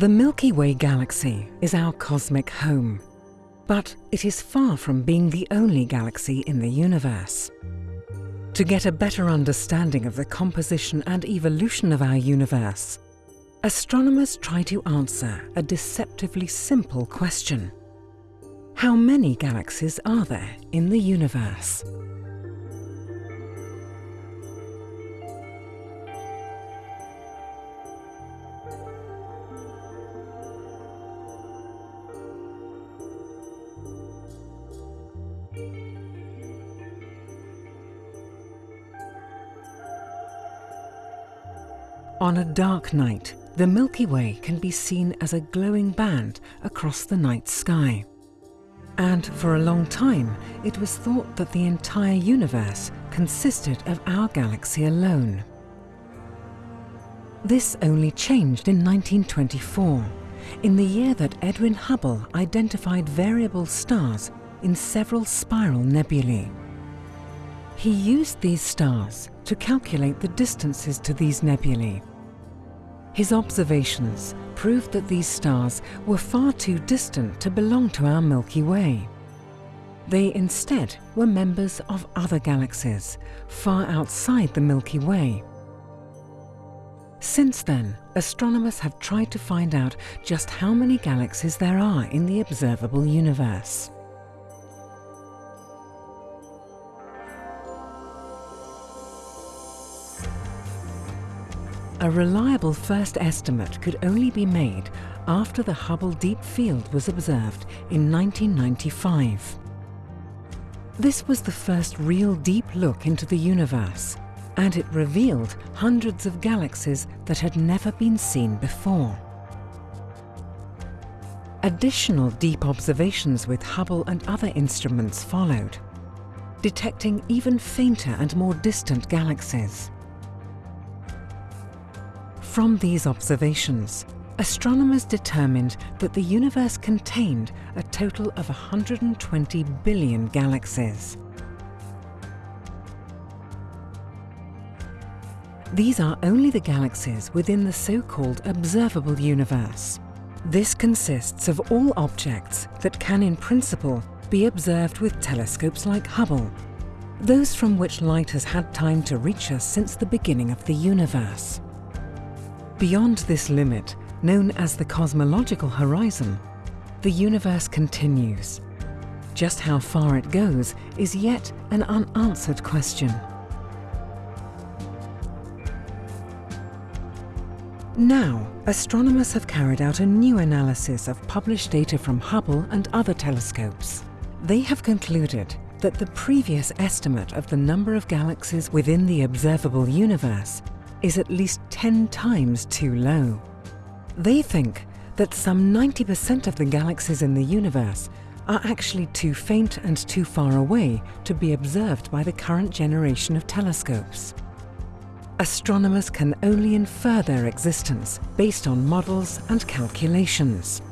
The Milky Way galaxy is our cosmic home, but it is far from being the only galaxy in the universe. To get a better understanding of the composition and evolution of our universe, astronomers try to answer a deceptively simple question. How many galaxies are there in the universe? On a dark night, the Milky Way can be seen as a glowing band across the night sky. And for a long time, it was thought that the entire universe consisted of our galaxy alone. This only changed in 1924, in the year that Edwin Hubble identified variable stars in several spiral nebulae. He used these stars to calculate the distances to these nebulae his observations proved that these stars were far too distant to belong to our Milky Way. They instead were members of other galaxies, far outside the Milky Way. Since then, astronomers have tried to find out just how many galaxies there are in the observable universe. A reliable first estimate could only be made after the Hubble Deep Field was observed in 1995. This was the first real deep look into the universe, and it revealed hundreds of galaxies that had never been seen before. Additional deep observations with Hubble and other instruments followed, detecting even fainter and more distant galaxies. From these observations, astronomers determined that the universe contained a total of 120 billion galaxies. These are only the galaxies within the so-called observable universe. This consists of all objects that can in principle be observed with telescopes like Hubble, those from which light has had time to reach us since the beginning of the universe. Beyond this limit, known as the cosmological horizon, the universe continues. Just how far it goes is yet an unanswered question. Now, astronomers have carried out a new analysis of published data from Hubble and other telescopes. They have concluded that the previous estimate of the number of galaxies within the observable universe is at least 10 times too low. They think that some 90% of the galaxies in the universe are actually too faint and too far away to be observed by the current generation of telescopes. Astronomers can only infer their existence based on models and calculations.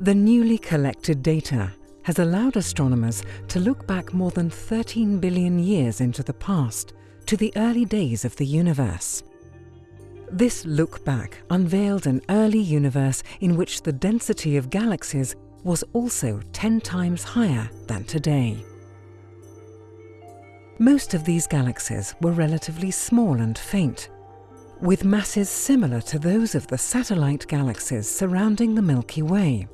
The newly collected data has allowed astronomers to look back more than 13 billion years into the past, to the early days of the universe. This look back unveiled an early universe in which the density of galaxies was also 10 times higher than today. Most of these galaxies were relatively small and faint, with masses similar to those of the satellite galaxies surrounding the Milky Way.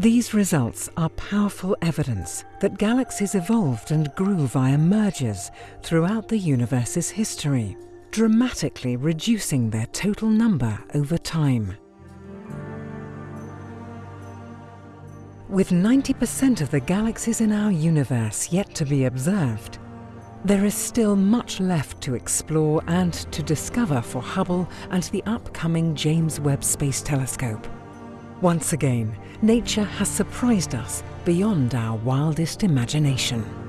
These results are powerful evidence that galaxies evolved and grew via mergers throughout the universe's history, dramatically reducing their total number over time. With 90% of the galaxies in our universe yet to be observed, there is still much left to explore and to discover for Hubble and the upcoming James Webb Space Telescope. Once again, nature has surprised us beyond our wildest imagination.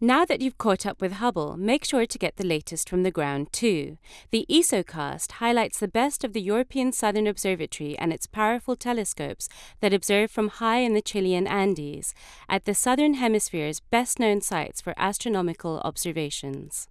Now that you've caught up with Hubble, make sure to get the latest from the ground too. The ESOcast highlights the best of the European Southern Observatory and its powerful telescopes that observe from high in the Chilean Andes, at the Southern Hemisphere's best known sites for astronomical observations.